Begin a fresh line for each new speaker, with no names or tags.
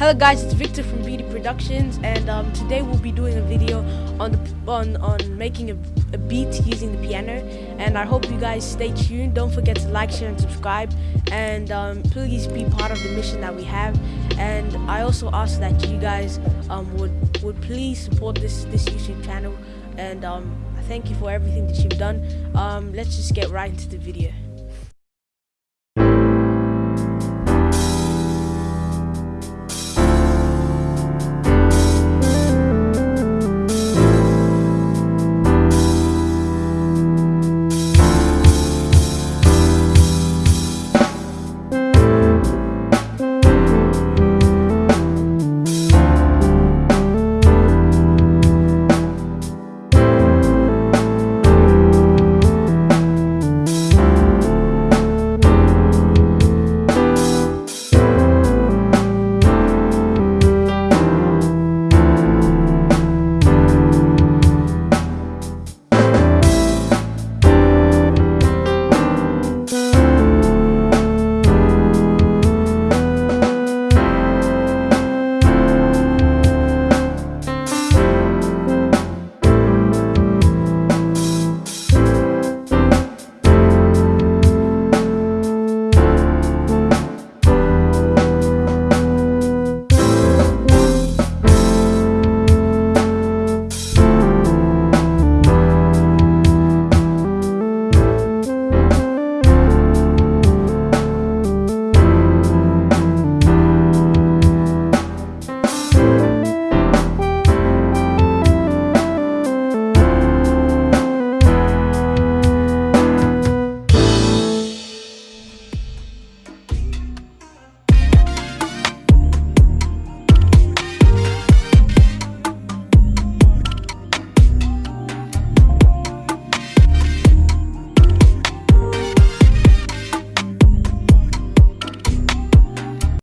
Hello guys, it's Victor from Beauty Productions, and um, today we'll be doing a video on the, on on making a, a, beat using the piano. And I hope you guys stay tuned. Don't forget to like, share, and subscribe. And um, please be part of the mission that we have. And I also ask that you guys um, would would please support this this YouTube channel. And um, thank you for everything that you've done. Um, let's just get right into the video.